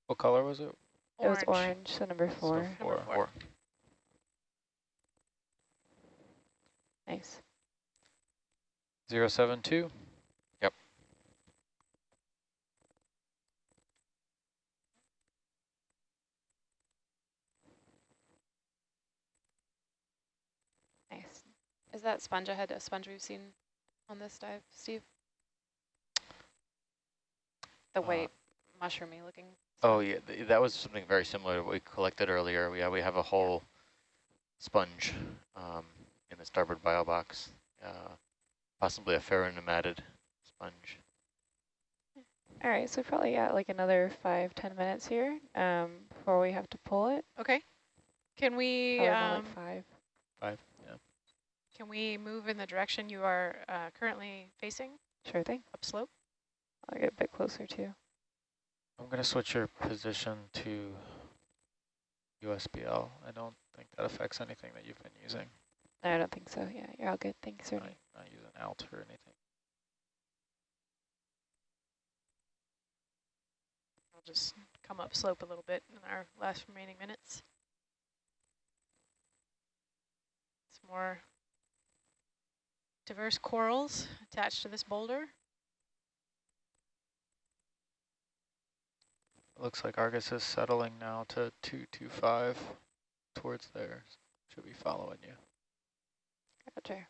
B: what color was it?
C: It was orange, so number
B: So
C: four.
B: four.
A: four.
E: Four.
C: Nice.
B: Zero seven two?
C: Nice.
D: Is that sponge ahead a sponge we've seen on this dive, Steve? The
E: Uh,
D: white mushroomy looking.
E: Oh yeah, th that was something very similar to what we collected earlier. Yeah, we have a whole sponge um, in the starboard bio box, uh, possibly a pheronematid sponge.
C: All right, so probably got like another five, ten minutes here um, before we have to pull it.
A: Okay. Can we um,
C: like five.
B: Five, yeah.
A: can we move in the direction you are uh, currently facing
C: Sure thing.
A: upslope?
C: I'll get a bit closer too.
B: I'm gonna switch your position to USBL. I don't think that affects anything that you've been using.
C: No, I don't think so. Yeah, you're all good. Thanks,
B: Not,
C: Ernie.
B: not using alt or anything.
A: We'll just come up slope a little bit in our last remaining minutes. Some more diverse corals attached to this boulder.
B: Looks like Argus is settling now to 225 towards there. Should be following you.
C: Gotcha.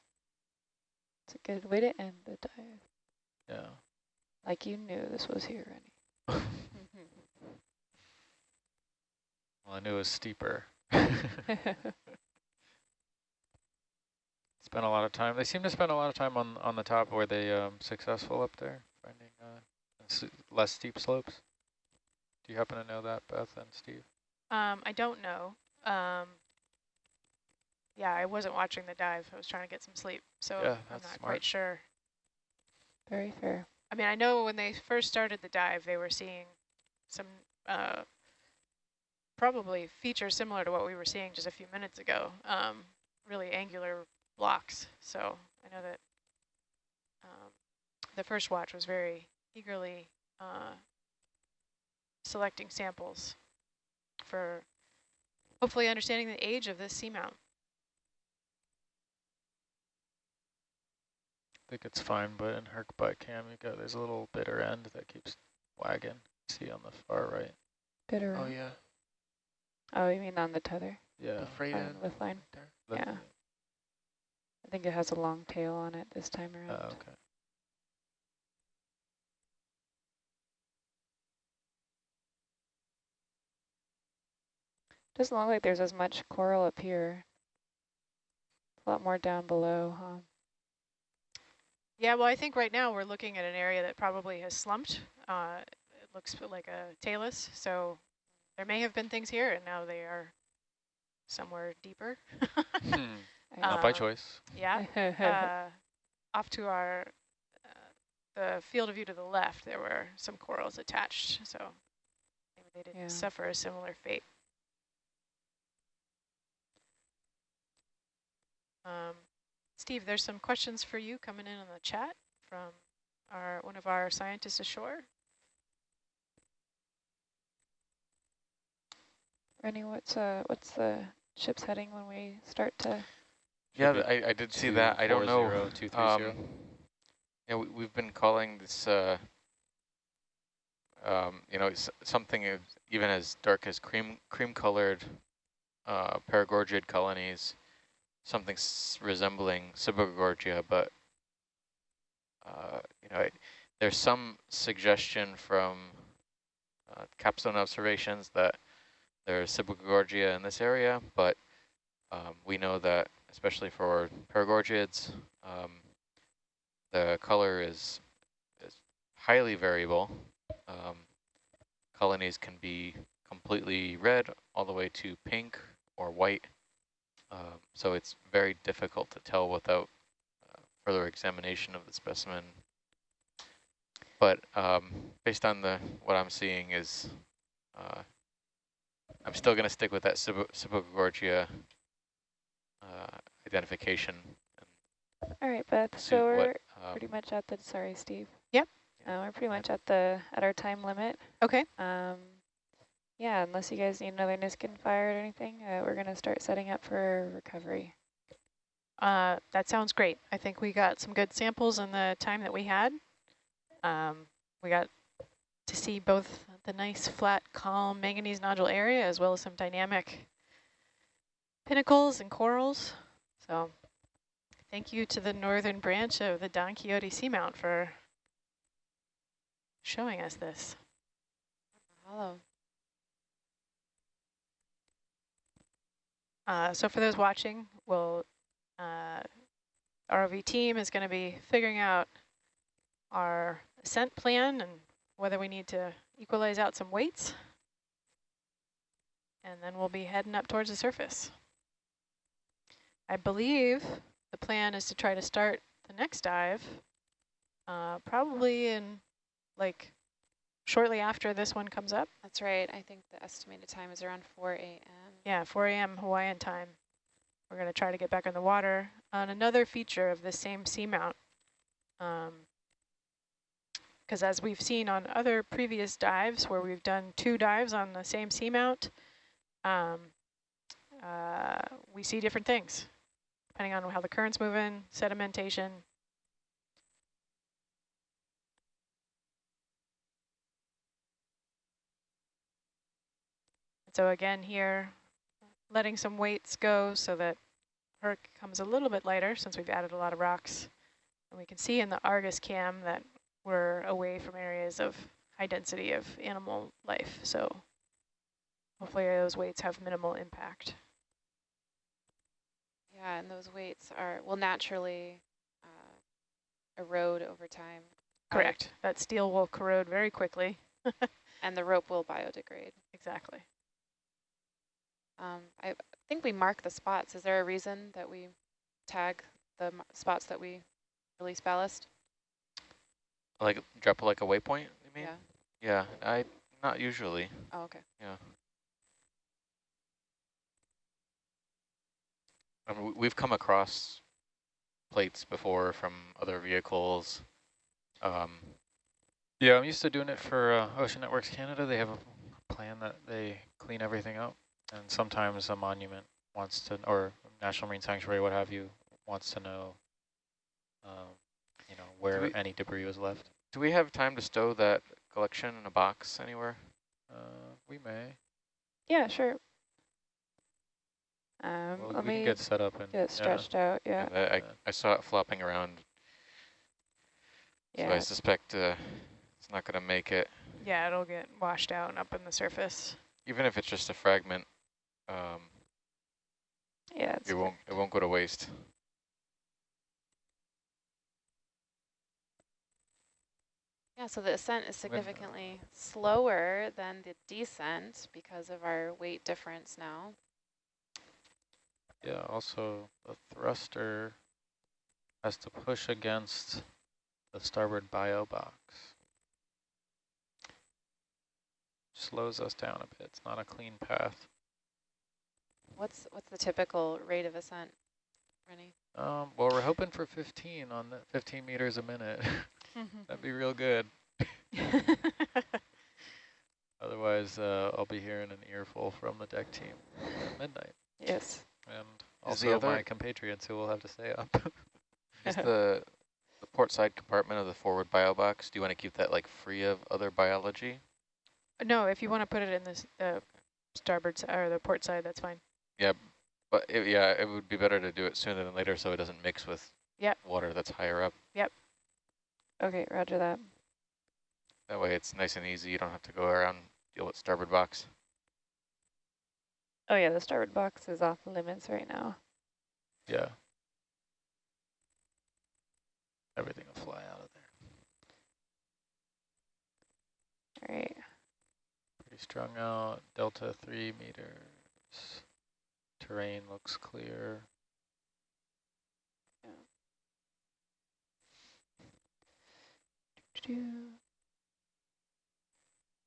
C: It's a good way to end the dive.
B: Yeah.
C: Like you knew this was here, Ernie. [laughs] [laughs]
B: Well, I knew it was steeper. [laughs] Spent a lot of time. They seem to spend a lot of time on on the top. Were they um, successful up there, finding uh, less steep slopes? Do you happen to know that, Beth and Steve?
A: Um, I don't know. Um, yeah, I wasn't watching the dive. I was trying to get some sleep, so
B: Yeah,
A: I'm
B: that's
A: not
B: smart.
A: quite sure.
C: Very fair.
A: I mean, I know when they first started the dive, they were seeing some uh, probably features similar to what we were seeing just a few minutes ago, um, really angular blocks. So I know that um, the first watch was very eagerly uh, selecting samples for hopefully understanding the age of this seamount.
B: I think it's fine, but in her butt cam, you got there's a little bitter end that keeps wagging. See on the far right.
C: Bitter.
F: Oh yeah,
C: Oh, you mean on the tether?
B: Yeah.
F: the freight
C: on
F: end.
C: the line?
F: right
C: yeah. I think it has a long tail on it this time around.
B: Oh, okay.
C: Doesn't look like there's as much coral up here. A lot more down below, huh?
A: Yeah, well, I think right now we're looking at an area that probably has slumped. Uh, it looks like a talus, so there may have been things here, and now they are somewhere deeper.
B: Hmm, [laughs] Not by choice.
A: yeah, [laughs] uh, off to our uh, the field of view to the left, there were some corals attached, so maybe they didn't
C: Yeah.
A: suffer a similar fate. Um, Steve, there's some questions for you coming in on the chat from our one of our scientists ashore.
C: Rennie, what's uh what's the ship's heading when we start to
E: Yeah, I, I did see that. I don't know.
B: 240, 230.
E: Um, yeah, we, we've been calling this, uh, um, you know, something even as dark as cream cream colored uh, paragorgiid colonies, something resembling Sibogagorgia, but uh, you know, it, there's some suggestion from uh, capstone observations that there's Sibogagorgia in this area, but um, we know that especially for paragorgiids, um, the color is, is highly variable. Um, colonies can be completely red all the way to pink or white. Um, so it's very difficult to tell without uh, further examination of the specimen. But um, based on the what I'm seeing is, uh, I'm still going to stick with that Sibogagorgia uh, identification.
C: All right, Beth. So we're
E: what, um,
C: pretty much at the. Sorry, Steve.
A: Yep.
C: Uh, we're pretty much at the at our time limit.
A: Okay.
C: Um, yeah, unless you guys need another Niskin fire or anything, uh, we're going to start setting up for recovery.
A: Uh, that sounds great. I think we got some good samples in the time that we had. Um, we got to see both the nice flat calm manganese nodule area as well as some dynamic pinnacles and corals. So thank you to the northern branch of the Don Quixote Seamount for showing us this.
D: Hello.
A: Uh, so for those watching, we'll, uh, ROV team is going to be figuring out our ascent plan and whether we need to equalize out some weights. And then we'll be heading up towards the surface. I believe the plan is to try to start the next dive uh, probably in like shortly after this one comes up.
D: That's right. I think the estimated time is around 4 a.m.
A: Yeah, 4 a.m. Hawaiian time. We're going to try to get back in the water on another feature of the same seamount. Because um, as we've seen on other previous dives where we've done two dives on the same seamount, um, uh, we see different things depending on how the current's moving, sedimentation. So again here, letting some weights go so that Herc comes a little bit lighter since we've added a lot of rocks. And we can see in the Argus cam that we're away from areas of high density of animal life. So hopefully those weights have minimal impact.
D: Yeah, and those weights are will naturally uh, erode over time.
A: Correct. That steel will corrode very quickly. [laughs]
D: and the rope will biodegrade.
A: Exactly.
D: Um, I think we mark the spots. Is there a reason that we tag the spots that we release ballast?
E: Like drop like a waypoint, you mean?
D: Yeah.
E: Yeah, I not usually.
D: Oh, okay.
E: Yeah. I mean, we've come across plates before from other vehicles. Um,
B: yeah, I'm used to doing it for uh, Ocean Networks Canada. They have a plan that they clean everything up. And sometimes a monument wants to, or National Marine Sanctuary, what have you, wants to know, um, you know, where we, any debris was left.
E: Do we have time to stow that collection in a box anywhere?
B: Uh, we may.
C: Yeah, sure. Um,
B: well,
C: let
B: we
C: me
B: can get set up and
C: get stretched
B: yeah.
C: out. Yeah.
E: I, I, I, saw it flopping around. Yeah. So I suspect uh, it's not going to make it.
A: Yeah, it'll get washed out and up in the surface.
E: Even if it's just a fragment, um,
C: yeah,
E: it won't it won't go to waste.
D: Yeah, so the ascent is significantly slower than the descent because of our weight difference now.
B: Yeah, also the thruster has to push against the starboard bio box. Slows us down a bit. It's not a clean path.
D: What's what's the typical rate of ascent, Rennie?
B: Um, well, we're hoping for 15 on the 15 meters a minute. [laughs] That'd be real good. [laughs] Otherwise, uh, I'll be hearing an earful from the deck team at midnight.
C: Yes.
B: And also my compatriots who will have to stay up. [laughs]
E: is the the port side compartment of the forward bio box, do you want to keep that like free of other biology?
A: No, if you want to put it in the uh, starboard side or the port side, that's fine.
E: Yeah, but it, yeah, it would be better to do it sooner than later so it doesn't mix with
A: yep.
E: water that's higher up.
A: Yep.
C: Okay, roger that.
E: That way it's nice and easy. You don't have to go around deal with starboard box.
C: Oh yeah, the starboard box is off limits right now.
B: Yeah. Everything will fly out of there.
C: All right.
B: Pretty strung out, delta three meters. Terrain looks clear.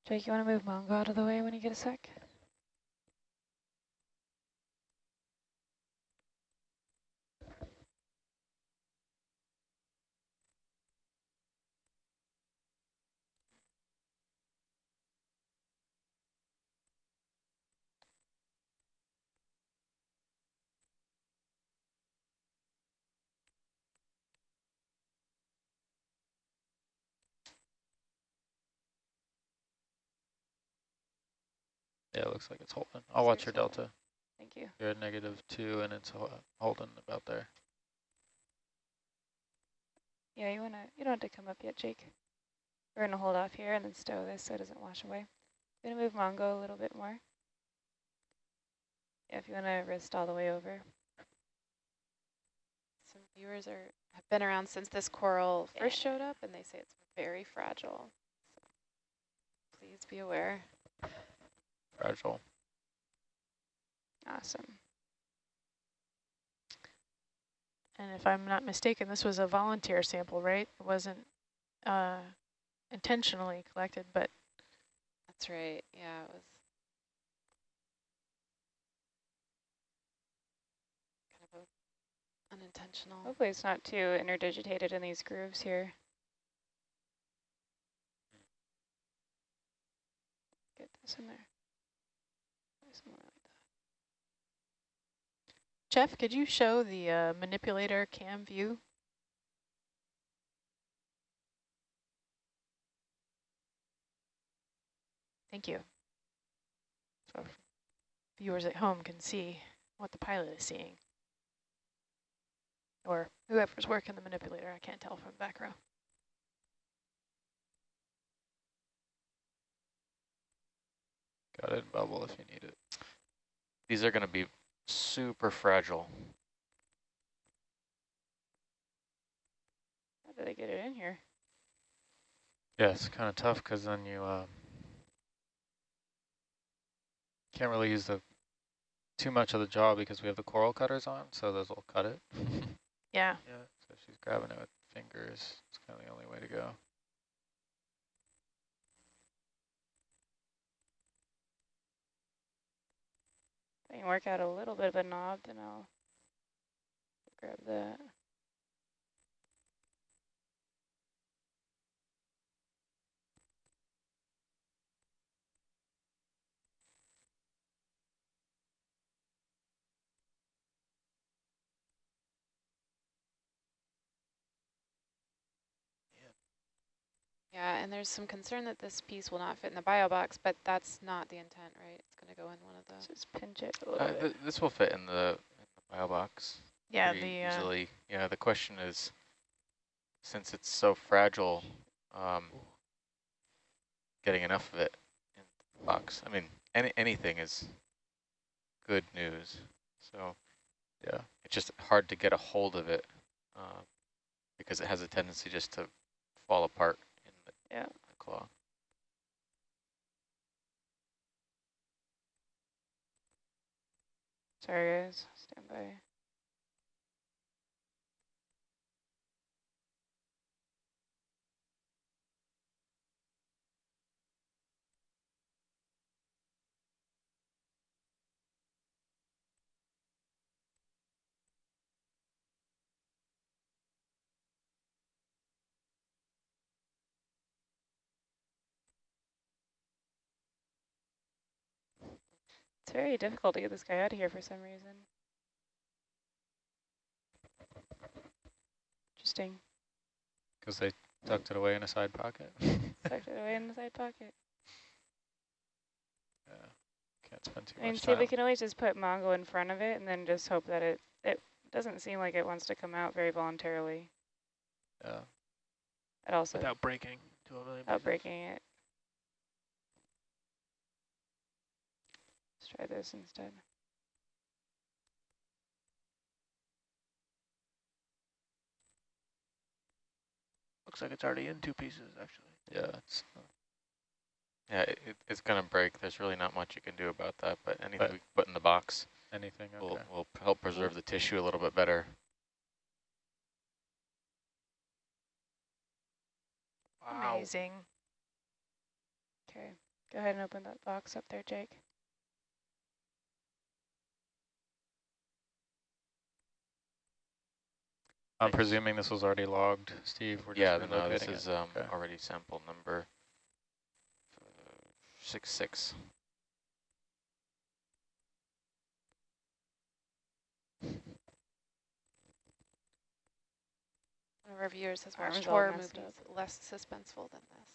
C: Jake, you want to move Mongo out of the way when you get a sec?
B: Yeah, it looks like it's holding. I'll watch your delta.
C: Thank you.
B: You're at negative two and it's holding about there.
C: Yeah, you wanna you don't have to come up yet, Jake. We're gonna hold off here and then stow this so it doesn't wash away. Gonna move Mongo a little bit more. Yeah, if you wanna wrist all the way over.
D: Some viewers are have been around since this coral first showed up, and they say it's very fragile. So please be aware.
B: Fragile.
C: Awesome.
A: And if I'm not mistaken, this was a volunteer sample, right? It wasn't uh, intentionally collected, but
D: That's right. Yeah, it was kind of a unintentional.
C: Hopefully it's not too interdigitated in these grooves here. Get this in there. Somewhere like that.
A: Jeff, could you show the uh, manipulator cam view? Thank you. So viewers at home can see what the pilot is seeing. Or whoever's working the manipulator, I can't tell from the back row.
B: Got it bubble if you need it.
E: These are going to be super fragile.
C: How did they get it in here?
B: Yeah, it's kind of tough because then you um, can't really use the too much of the jaw because we have the coral cutters on, so those will cut it. [laughs]
A: Yeah.
F: Yeah.
B: So she's grabbing it with fingers. It's kind of the only way to go.
C: I can work out a little bit of a knob, then I'll grab that.
D: Yeah, and there's some concern that this piece will not fit in the bio box, but that's not the intent, right? It's going to go in one of the.
C: Just pinch it a little
E: Uh,
C: bit.
E: th this will fit in the, in the bio box.
A: Yeah,
E: pretty
A: the uh,
E: easily. Yeah, the question is, since it's so fragile, um, getting enough of it in the box. I mean, any anything is good news. So
B: Yeah.
E: it's just hard to get a hold of it uh, because it has a tendency just to fall apart in the,
C: Yeah.
E: claw.
C: Sorry guys, stand by. It's very difficult to get this guy out of here for some reason. Interesting.
B: Because they tucked it away in a side pocket. [laughs]
C: Tucked it away in the side pocket.
B: Yeah. Can't spend too
C: I mean,
B: much
C: see,
B: time.
C: we can always just put Mongo in front of it and then just hope that it, it doesn't seem like it wants to come out very voluntarily.
B: Yeah.
C: It also,
F: Without breaking to a million
C: without breaking it. Try this instead.
F: Looks like it's already in two pieces, actually.
B: Yeah, it's,
E: Yeah, it, it- it's gonna break. There's really not much you can do about that, but anything
B: But-
E: we can put in the box
B: anything,
E: will, will help preserve the tissue a little bit better.
F: Wow.
A: Amazing.
C: Okay, go ahead and open that box up there, Jake.
B: I'm presuming this was already logged, Steve. We're
E: Yeah,
B: just
E: no, this is um,
B: Okay.
E: already sample number uh, six six.
D: One of our viewers has watched horror
C: messed
D: movies less suspenseful than this.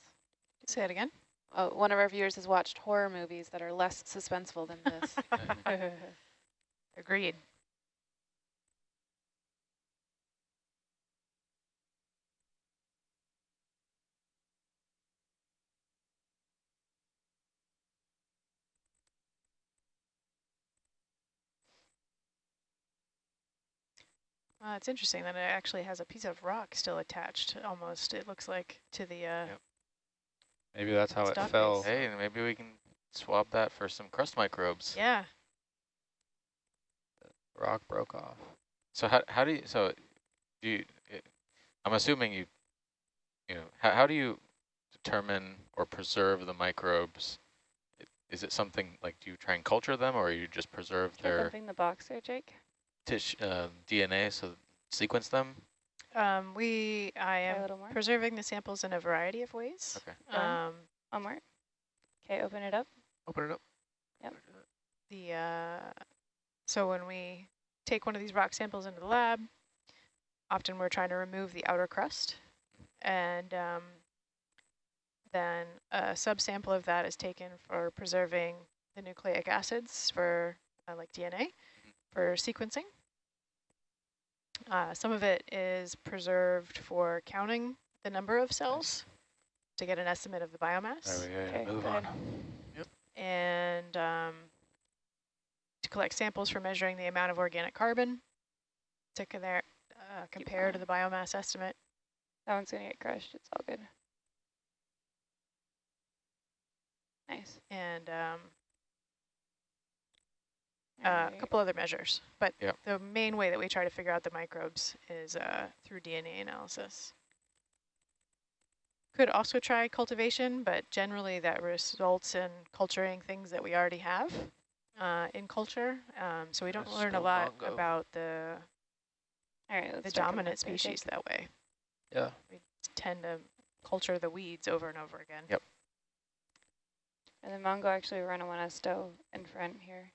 A: Say it again.
D: Oh, one of our viewers has watched horror movies that are less suspenseful than this. [laughs]
A: Agreed. Uh, it's interesting that it actually has a piece of rock still attached, almost, it looks like, to the, uh,
E: Yep.
B: Maybe that's how it fell.
A: base.
E: Hey, maybe we can swap that for some crust microbes.
A: yeah.
B: Rock broke off.
E: So how how do you so do you? i- I'm assuming you, you know, how how do you determine or preserve the microbes? Is it something like do you try and culture them, or you just preserve
C: Try
E: their
C: bumping the box there, Jake.
E: Tish, uh, DNA, so sequence them?
A: Um, we, I am preserving the samples in a variety of ways.
E: Okay.
A: Um,
C: One more. Okay, open it up.
F: Open it up.
C: Yep.
A: the uh, so when we take one of these rock samples into the lab, often we're trying to remove the outer crust, and um, then a subsample of that is taken for preserving the nucleic acids for uh, like DNA for sequencing. Uh, some of it is preserved for counting the number of cells to get an estimate of the biomass
B: There we go.
C: Okay,
B: Move
C: go
B: on.
C: ahead.
A: and um, to collect samples for measuring the amount of organic carbon to uh, compare to the biomass estimate.
C: That one's gonna get crushed. It's all good. Nice.
A: and um,
C: All
A: uh, a couple other measures. But
E: Yep.
A: the main way that we try to figure out the microbes is uh, through DNA analysis. Could also try cultivation, but generally that results in culturing things that we already have uh, in culture. Um, so we don't
F: Let's
A: learn a lot
F: Mongo.
A: about the,
C: All right,
A: the dominant
C: up there, Jake.
A: species that way.
B: Yeah.
A: We tend to culture the weeds over and over again.
E: Yep.
C: And the Mongo actually run one a stove in front here.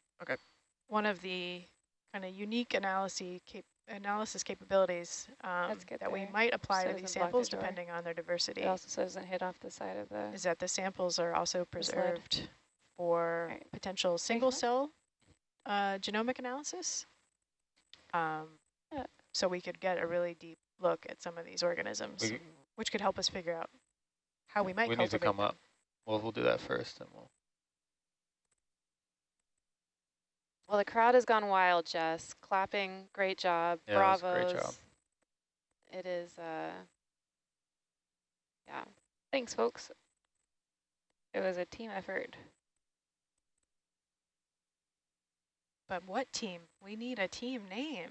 A: One of the kind of unique analysis cap analysis capabilities um,
C: Let's get
A: that we might apply
C: so
A: to these
C: doesn't block the
A: samples depending on their diversity
C: It also doesn't hit off the side of the.
A: is that the samples are also
C: lid.
A: preserved for
C: Right.
A: potential single cell uh, genomic analysis. Um,
C: Yeah.
A: So we could get a really deep look at some of these organisms,
B: We,
A: which could help us figure out how we might
B: we need to come
A: them.
B: up. Well, we'll do that first, and we'll.
D: Well, the crowd has gone wild, Jess. Clapping, great job.
B: Yeah, that was
D: Bravos.
B: great job.
D: It is, uh, yeah.
C: Thanks, folks. It was a team effort.
A: But what team? We need a team name.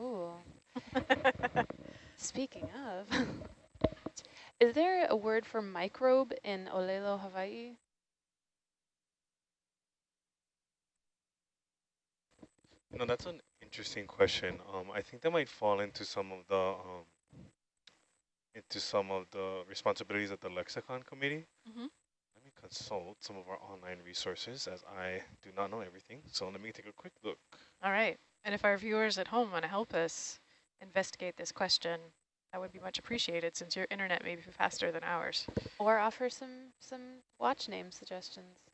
D: Ooh. [laughs] Speaking of, [laughs] is there a word for microbe in Olelo, Hawaii?
H: No, that's an interesting question. Um, I think that might fall into some of the um, into some of the responsibilities of the lexicon committee.
A: Mhm.
H: Let me consult some of our online resources as I do not know everything. So let me take a quick look.
A: All right. And if our viewers at home want to help us investigate this question, that would be much appreciated since your internet may be faster than ours.
D: Or offer some, some watch name suggestions.